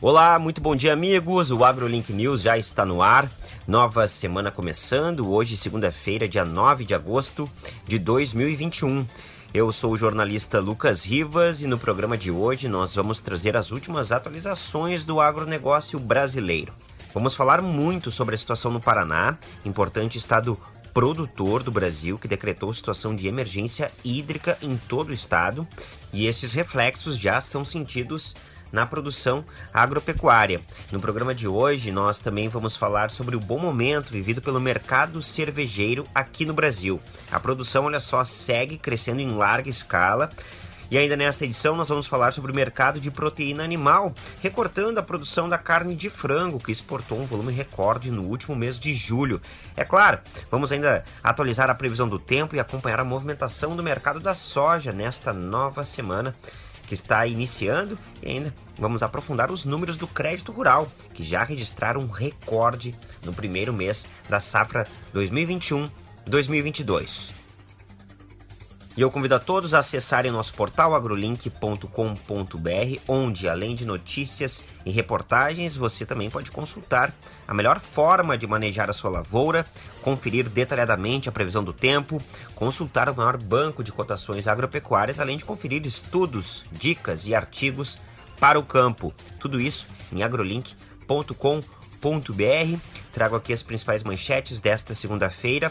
Olá, muito bom dia, amigos. O AgroLink News já está no ar. Nova semana começando, hoje, segunda-feira, dia 9 de agosto de 2021. Eu sou o jornalista Lucas Rivas e no programa de hoje nós vamos trazer as últimas atualizações do agronegócio brasileiro. Vamos falar muito sobre a situação no Paraná, importante estado produtor do Brasil que decretou situação de emergência hídrica em todo o estado, e esses reflexos já são sentidos na produção agropecuária. No programa de hoje, nós também vamos falar sobre o bom momento vivido pelo mercado cervejeiro aqui no Brasil. A produção, olha só, segue crescendo em larga escala. E ainda nesta edição nós vamos falar sobre o mercado de proteína animal, recortando a produção da carne de frango, que exportou um volume recorde no último mês de julho. É claro, vamos ainda atualizar a previsão do tempo e acompanhar a movimentação do mercado da soja nesta nova semana que está iniciando e ainda vamos aprofundar os números do crédito rural, que já registraram um recorde no primeiro mês da safra 2021-2022. E eu convido a todos a acessarem nosso portal agrolink.com.br, onde, além de notícias e reportagens, você também pode consultar a melhor forma de manejar a sua lavoura, conferir detalhadamente a previsão do tempo, consultar o maior banco de cotações agropecuárias, além de conferir estudos, dicas e artigos para o campo. Tudo isso em agrolink.com.br. Trago aqui as principais manchetes desta segunda-feira.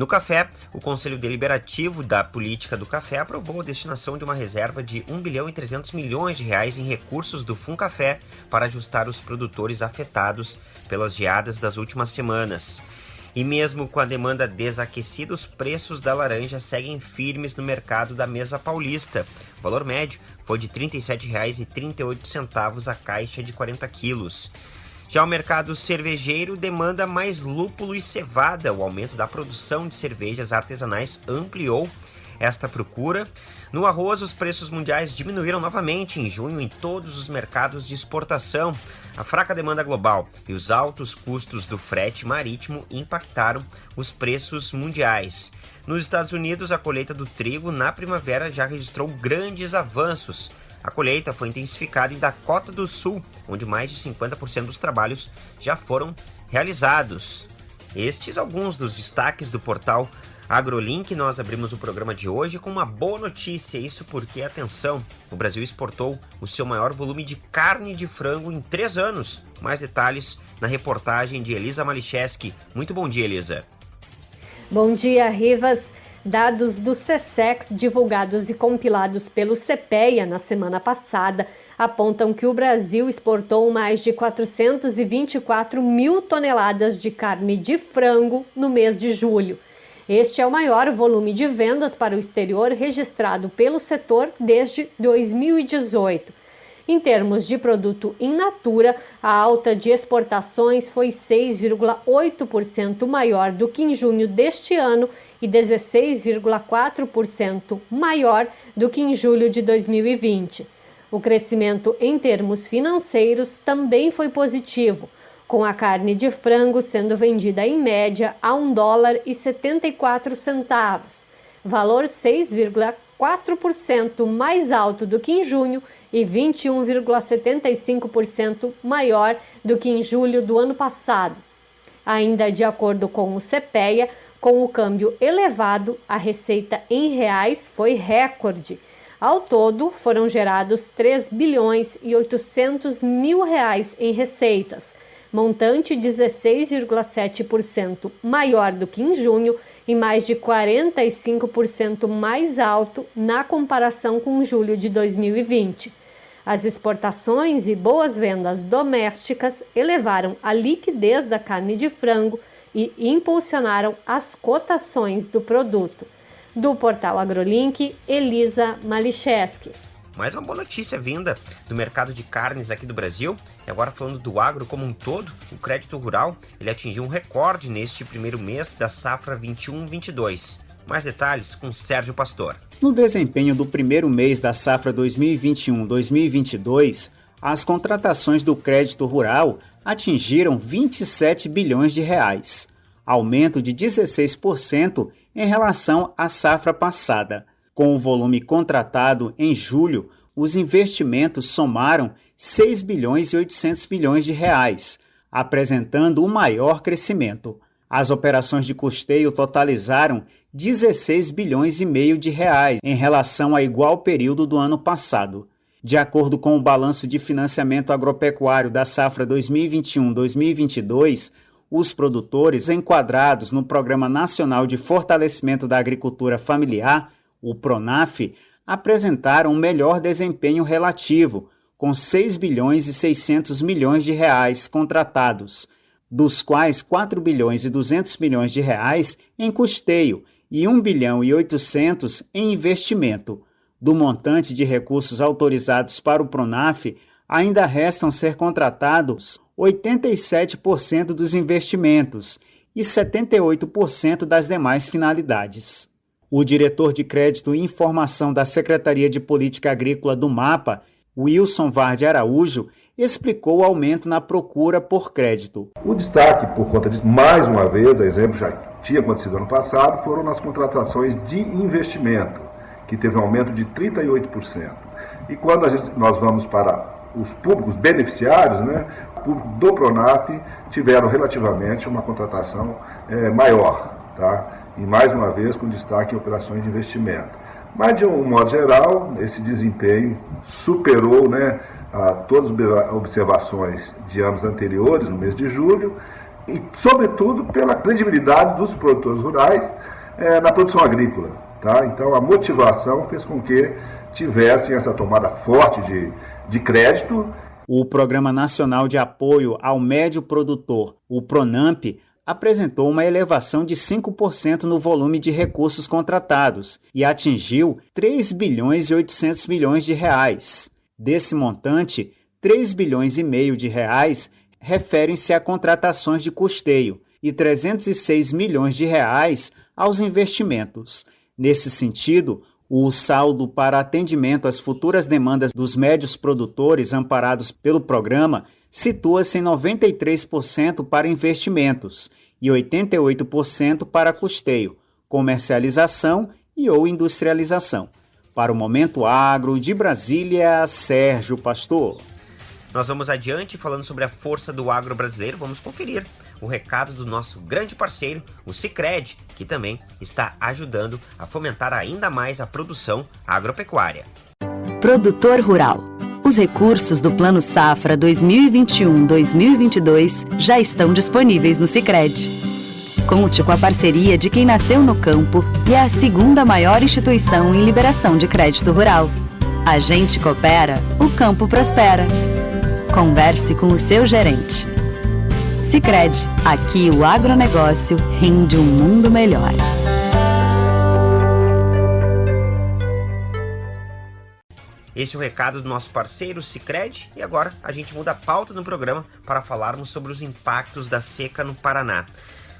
No café, o Conselho Deliberativo da Política do Café aprovou a destinação de uma reserva de 1 bilhão e 300 milhões de reais em recursos do Funcafé para ajustar os produtores afetados pelas geadas das últimas semanas. E mesmo com a demanda desaquecida, os preços da laranja seguem firmes no mercado da mesa paulista. O valor médio foi de R$ 37,38 a caixa de 40 quilos. Já o mercado cervejeiro demanda mais lúpulo e cevada. O aumento da produção de cervejas artesanais ampliou esta procura. No arroz, os preços mundiais diminuíram novamente em junho em todos os mercados de exportação. A fraca demanda global e os altos custos do frete marítimo impactaram os preços mundiais. Nos Estados Unidos, a colheita do trigo na primavera já registrou grandes avanços. A colheita foi intensificada em Dakota do Sul, onde mais de 50% dos trabalhos já foram realizados. Estes alguns dos destaques do portal AgroLink, nós abrimos o programa de hoje com uma boa notícia, isso porque, atenção, o Brasil exportou o seu maior volume de carne de frango em três anos. Mais detalhes na reportagem de Elisa Malicheski. Muito bom dia, Elisa. Bom dia, Rivas. Dados do SESEX divulgados e compilados pelo CPEA na semana passada apontam que o Brasil exportou mais de 424 mil toneladas de carne de frango no mês de julho. Este é o maior volume de vendas para o exterior registrado pelo setor desde 2018. Em termos de produto in natura, a alta de exportações foi 6,8% maior do que em junho deste ano e 16,4% maior do que em julho de 2020. O crescimento em termos financeiros também foi positivo, com a carne de frango sendo vendida em média a 1 dólar e 74 centavos, valor 6,4% mais alto do que em junho e 21,75% maior do que em julho do ano passado. Ainda de acordo com o CPEA, com o câmbio elevado, a receita em reais foi recorde. Ao todo, foram gerados 3 bilhões e 800 mil reais em receitas, montante 16,7% maior do que em junho e mais de 45% mais alto na comparação com julho de 2020. As exportações e boas vendas domésticas elevaram a liquidez da carne de frango e impulsionaram as cotações do produto. Do portal AgroLink, Elisa Malicheski. Mais uma boa notícia vinda do mercado de carnes aqui do Brasil. E agora falando do agro como um todo, o crédito rural ele atingiu um recorde neste primeiro mês da safra 21-22. Mais detalhes com Sérgio Pastor. No desempenho do primeiro mês da safra 2021-2022, as contratações do crédito rural atingiram 27 bilhões de reais, aumento de 16% em relação à safra passada. Com o volume contratado em julho, os investimentos somaram 6 bilhões e 800 milhões de reais, apresentando o maior crescimento. As operações de custeio totalizaram 16 bilhões e meio de reais em relação a igual período do ano passado. De acordo com o balanço de financiamento agropecuário da safra 2021-2022, os produtores enquadrados no Programa Nacional de Fortalecimento da Agricultura Familiar, o PRONAF, apresentaram um melhor desempenho relativo, com 6 bilhões e 600 milhões de reais contratados, dos quais 4 bilhões e 200 milhões de reais em custeio e 1 bilhão e 800 em investimento. Do montante de recursos autorizados para o Pronaf, ainda restam ser contratados 87% dos investimentos e 78% das demais finalidades. O diretor de crédito e informação da Secretaria de Política Agrícola do MAPA, Wilson Varde Araújo, explicou o aumento na procura por crédito. O destaque, por conta disso, mais uma vez, exemplo já tinha acontecido ano passado, foram nas contratações de investimento, que teve um aumento de 38%. E quando gente, nós vamos para os públicos beneficiários, né, público do Pronaf, tiveram relativamente uma contratação é, maior, tá? E mais uma vez com destaque em operações de investimento. Mas, de um modo geral, esse desempenho superou né, a todas as observações de anos anteriores, no mês de julho, e, sobretudo, pela credibilidade dos produtores rurais é, na produção agrícola. Tá? Então, a motivação fez com que tivessem essa tomada forte de, de crédito. O Programa Nacional de Apoio ao Médio Produtor, o PRONAMP, apresentou uma elevação de 5% no volume de recursos contratados e atingiu 3 bilhões e 800 milhões de reais. Desse montante, 3 bilhões e meio de reais referem-se a contratações de custeio e 306 milhões de reais aos investimentos. Nesse sentido, o saldo para atendimento às futuras demandas dos médios produtores amparados pelo programa situa-se em 93% para investimentos e 88% para custeio, comercialização e ou industrialização. Para o Momento Agro de Brasília, Sérgio Pastor. Nós vamos adiante falando sobre a força do agro brasileiro. Vamos conferir o recado do nosso grande parceiro, o Cicred, que também está ajudando a fomentar ainda mais a produção agropecuária. Produtor Rural. Os recursos do Plano Safra 2021-2022 já estão disponíveis no Cicred. Conte com a parceria de quem nasceu no campo e é a segunda maior instituição em liberação de crédito rural. A gente coopera, o campo prospera. Converse com o seu gerente. Cicred, aqui o agronegócio rende um mundo melhor. Esse é o recado do nosso parceiro Cicred e agora a gente muda a pauta do programa para falarmos sobre os impactos da seca no Paraná.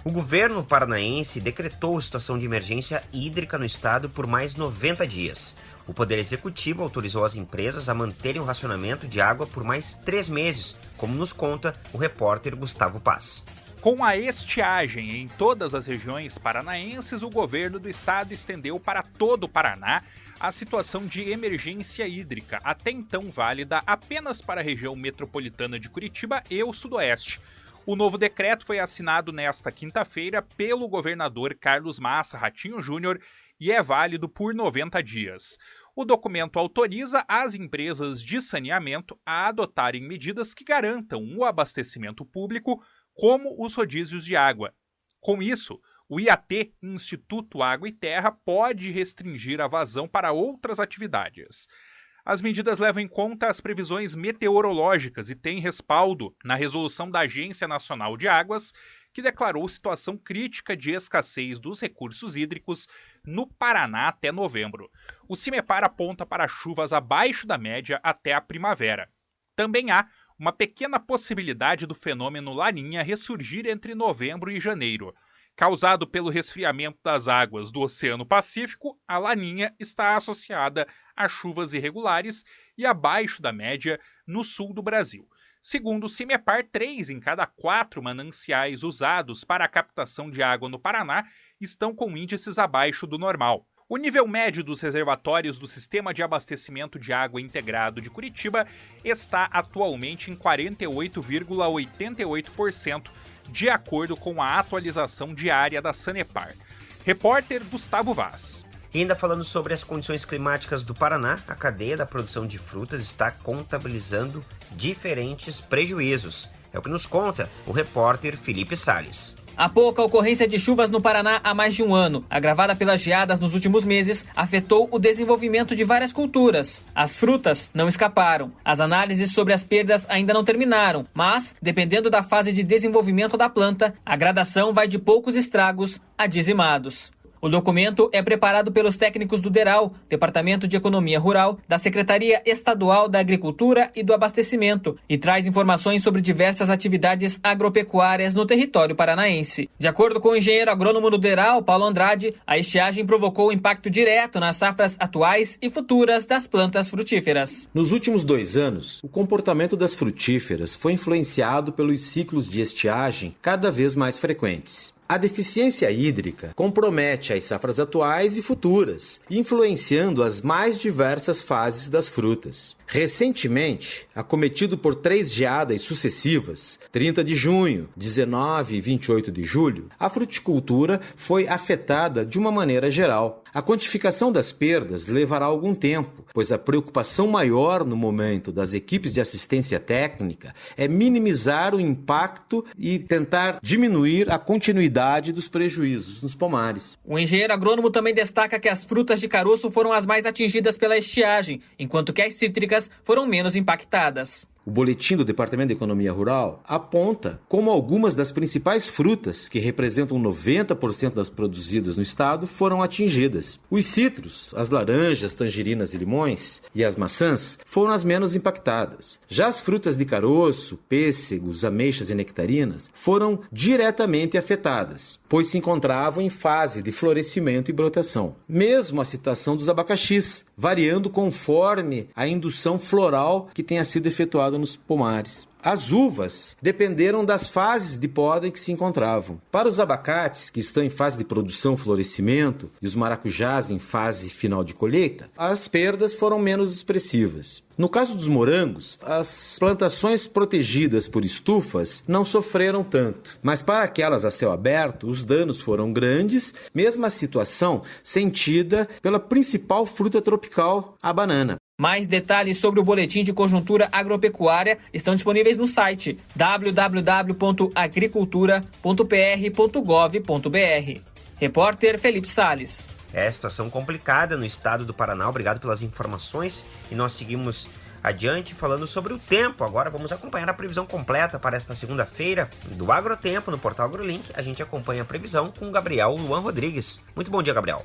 O governo paranaense decretou situação de emergência hídrica no estado por mais 90 dias. O Poder Executivo autorizou as empresas a manterem o racionamento de água por mais três meses, como nos conta o repórter Gustavo Paz. Com a estiagem em todas as regiões paranaenses, o governo do estado estendeu para todo o Paraná a situação de emergência hídrica, até então válida apenas para a região metropolitana de Curitiba e o Sudoeste. O novo decreto foi assinado nesta quinta-feira pelo governador Carlos Massa Ratinho Júnior e é válido por 90 dias. O documento autoriza as empresas de saneamento a adotarem medidas que garantam o abastecimento público, como os rodízios de água. Com isso, o IAT, Instituto Água e Terra, pode restringir a vazão para outras atividades. As medidas levam em conta as previsões meteorológicas e têm respaldo na resolução da Agência Nacional de Águas, que declarou situação crítica de escassez dos recursos hídricos no Paraná até novembro. O CIMEPAR aponta para chuvas abaixo da média até a primavera. Também há uma pequena possibilidade do fenômeno Laninha ressurgir entre novembro e janeiro. Causado pelo resfriamento das águas do Oceano Pacífico, a laninha está associada a chuvas irregulares e abaixo da média no sul do Brasil. Segundo o CIMEPAR, três em cada quatro mananciais usados para a captação de água no Paraná estão com índices abaixo do normal. O nível médio dos reservatórios do Sistema de Abastecimento de Água Integrado de Curitiba está atualmente em 48,88%, de acordo com a atualização diária da Sanepar. Repórter Gustavo Vaz. E ainda falando sobre as condições climáticas do Paraná, a cadeia da produção de frutas está contabilizando diferentes prejuízos. É o que nos conta o repórter Felipe Sales. A pouca ocorrência de chuvas no Paraná há mais de um ano, agravada pelas geadas nos últimos meses, afetou o desenvolvimento de várias culturas. As frutas não escaparam. As análises sobre as perdas ainda não terminaram, mas, dependendo da fase de desenvolvimento da planta, a gradação vai de poucos estragos a dizimados. O documento é preparado pelos técnicos do DERAL, Departamento de Economia Rural, da Secretaria Estadual da Agricultura e do Abastecimento, e traz informações sobre diversas atividades agropecuárias no território paranaense. De acordo com o engenheiro agrônomo do DERAL, Paulo Andrade, a estiagem provocou impacto direto nas safras atuais e futuras das plantas frutíferas. Nos últimos dois anos, o comportamento das frutíferas foi influenciado pelos ciclos de estiagem cada vez mais frequentes. A deficiência hídrica compromete as safras atuais e futuras, influenciando as mais diversas fases das frutas. Recentemente, acometido por três geadas sucessivas, 30 de junho, 19 e 28 de julho, a fruticultura foi afetada de uma maneira geral. A quantificação das perdas levará algum tempo, pois a preocupação maior no momento das equipes de assistência técnica é minimizar o impacto e tentar diminuir a continuidade dos prejuízos nos pomares. O engenheiro agrônomo também destaca que as frutas de caroço foram as mais atingidas pela estiagem, enquanto que as cítricas foram menos impactadas. O boletim do Departamento de Economia Rural aponta como algumas das principais frutas, que representam 90% das produzidas no estado, foram atingidas. Os citros, as laranjas, tangerinas e limões e as maçãs foram as menos impactadas. Já as frutas de caroço, pêssegos, ameixas e nectarinas foram diretamente afetadas, pois se encontravam em fase de florescimento e brotação. Mesmo a situação dos abacaxis, variando conforme a indução floral que tenha sido efetuada nos pomares. As uvas dependeram das fases de poda em que se encontravam. Para os abacates, que estão em fase de produção florescimento, e os maracujás em fase final de colheita, as perdas foram menos expressivas. No caso dos morangos, as plantações protegidas por estufas não sofreram tanto, mas para aquelas a céu aberto, os danos foram grandes, mesma situação sentida pela principal fruta tropical, a banana. Mais detalhes sobre o boletim de conjuntura agropecuária estão disponíveis no site www.agricultura.pr.gov.br. Repórter Felipe Sales. É situação complicada no estado do Paraná. Obrigado pelas informações e nós seguimos adiante falando sobre o tempo. Agora vamos acompanhar a previsão completa para esta segunda-feira do Agrotempo no portal AgroLink. A gente acompanha a previsão com o Gabriel Luan Rodrigues. Muito bom dia, Gabriel.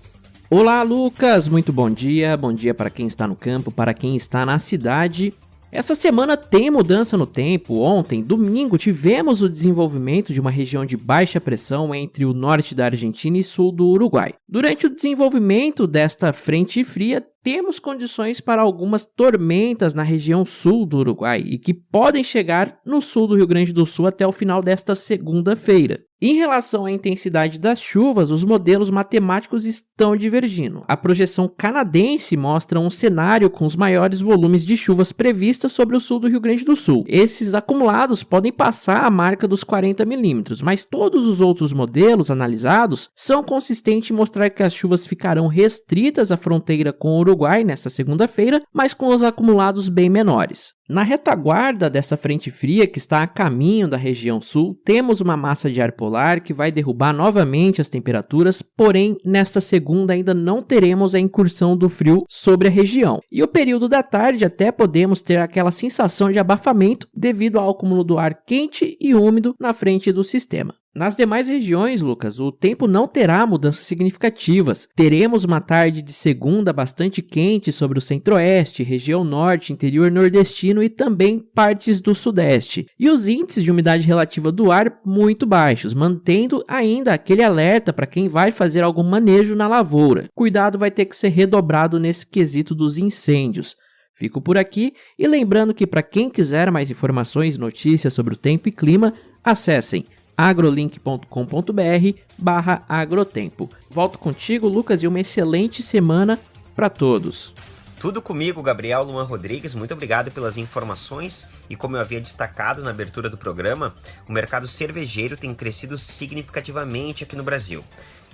Olá, Lucas. Muito bom dia. Bom dia para quem está no campo, para quem está na cidade. Essa semana tem mudança no tempo. Ontem, domingo, tivemos o desenvolvimento de uma região de baixa pressão entre o norte da Argentina e sul do Uruguai. Durante o desenvolvimento desta frente fria, temos condições para algumas tormentas na região sul do Uruguai e que podem chegar no sul do Rio Grande do Sul até o final desta segunda-feira. Em relação à intensidade das chuvas, os modelos matemáticos estão divergindo. A projeção canadense mostra um cenário com os maiores volumes de chuvas previstas sobre o sul do Rio Grande do Sul. Esses acumulados podem passar a marca dos 40 milímetros, mas todos os outros modelos analisados são consistentes em mostrar que as chuvas ficarão restritas à fronteira com o Uruguai nesta segunda-feira, mas com os acumulados bem menores. Na retaguarda dessa frente fria que está a caminho da região sul, temos uma massa de ar polar que vai derrubar novamente as temperaturas, porém, nesta segunda ainda não teremos a incursão do frio sobre a região. E o período da tarde até podemos ter aquela sensação de abafamento devido ao acúmulo do ar quente e úmido na frente do sistema. Nas demais regiões, Lucas, o tempo não terá mudanças significativas. Teremos uma tarde de segunda bastante quente sobre o centro-oeste, região norte, interior nordestino e também partes do sudeste. E os índices de umidade relativa do ar muito baixos, mantendo ainda aquele alerta para quem vai fazer algum manejo na lavoura. Cuidado vai ter que ser redobrado nesse quesito dos incêndios. Fico por aqui e lembrando que para quem quiser mais informações e notícias sobre o tempo e clima, acessem agrolink.com.br barra agrotempo. Volto contigo, Lucas, e uma excelente semana para todos. Tudo comigo, Gabriel Luan Rodrigues. Muito obrigado pelas informações. E como eu havia destacado na abertura do programa, o mercado cervejeiro tem crescido significativamente aqui no Brasil.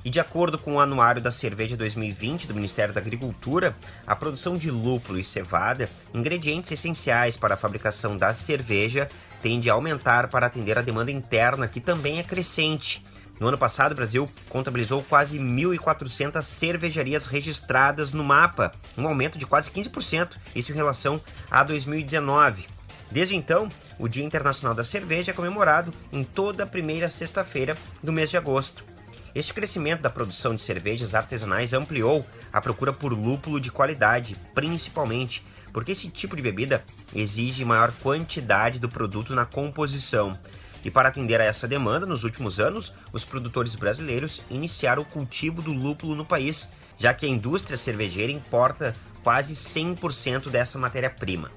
E de acordo com o Anuário da Cerveja 2020 do Ministério da Agricultura, a produção de lúpulo e cevada, ingredientes essenciais para a fabricação da cerveja, tende a aumentar para atender a demanda interna, que também é crescente. No ano passado, o Brasil contabilizou quase 1.400 cervejarias registradas no mapa, um aumento de quase 15%, isso em relação a 2019. Desde então, o Dia Internacional da Cerveja é comemorado em toda a primeira sexta-feira do mês de agosto. Este crescimento da produção de cervejas artesanais ampliou a procura por lúpulo de qualidade, principalmente porque esse tipo de bebida exige maior quantidade do produto na composição. E para atender a essa demanda, nos últimos anos, os produtores brasileiros iniciaram o cultivo do lúpulo no país, já que a indústria cervejeira importa quase 100% dessa matéria-prima.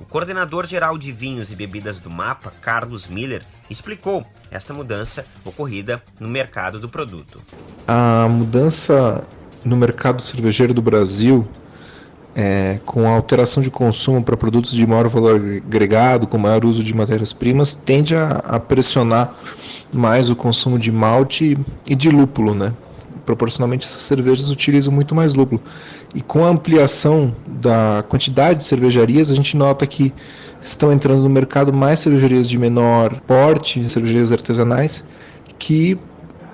O coordenador geral de vinhos e bebidas do MAPA, Carlos Miller, explicou esta mudança ocorrida no mercado do produto. A mudança no mercado cervejeiro do Brasil é, com a alteração de consumo para produtos de maior valor agregado, com maior uso de matérias-primas, tende a, a, pressionar mais o consumo de malte e de lúpulo, né? Proporcionalmente, essas cervejas utilizam muito mais lúpulo. E com a ampliação da quantidade de cervejarias, a gente nota que estão entrando no mercado mais cervejarias de menor porte, cervejarias artesanais, que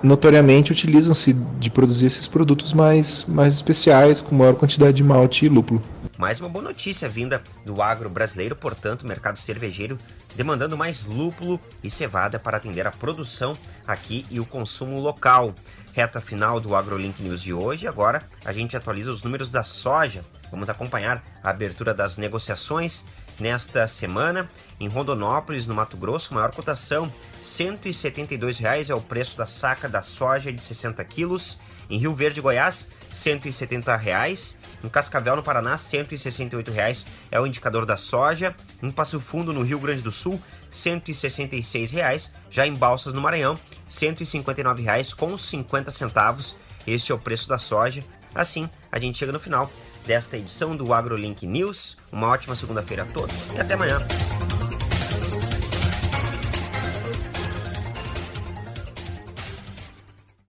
notoriamente utilizam-se de produzir esses produtos mais, mais especiais, com maior quantidade de malte e lúpulo. Mais uma boa notícia vinda do agro brasileiro, portanto, mercado cervejeiro demandando mais lúpulo e cevada para atender a produção aqui e o consumo local. Reta final do AgroLink News de hoje. Agora a gente atualiza os números da soja. Vamos acompanhar a abertura das negociações nesta semana. Em Rondonópolis, no Mato Grosso, maior cotação, R$ 172,00 é o preço da saca da soja de 60 quilos. Em Rio Verde, Goiás, R$ 170,00. Em Cascavel, no Paraná, R$ 168,00 é o indicador da soja. Em Passo Fundo, no Rio Grande do Sul, R$ 166,00. Já em Balsas, no Maranhão, R$ 159,00 com 50 centavos. Este é o preço da soja. Assim, a gente chega no final desta edição do AgroLink News. Uma ótima segunda-feira a todos e até amanhã.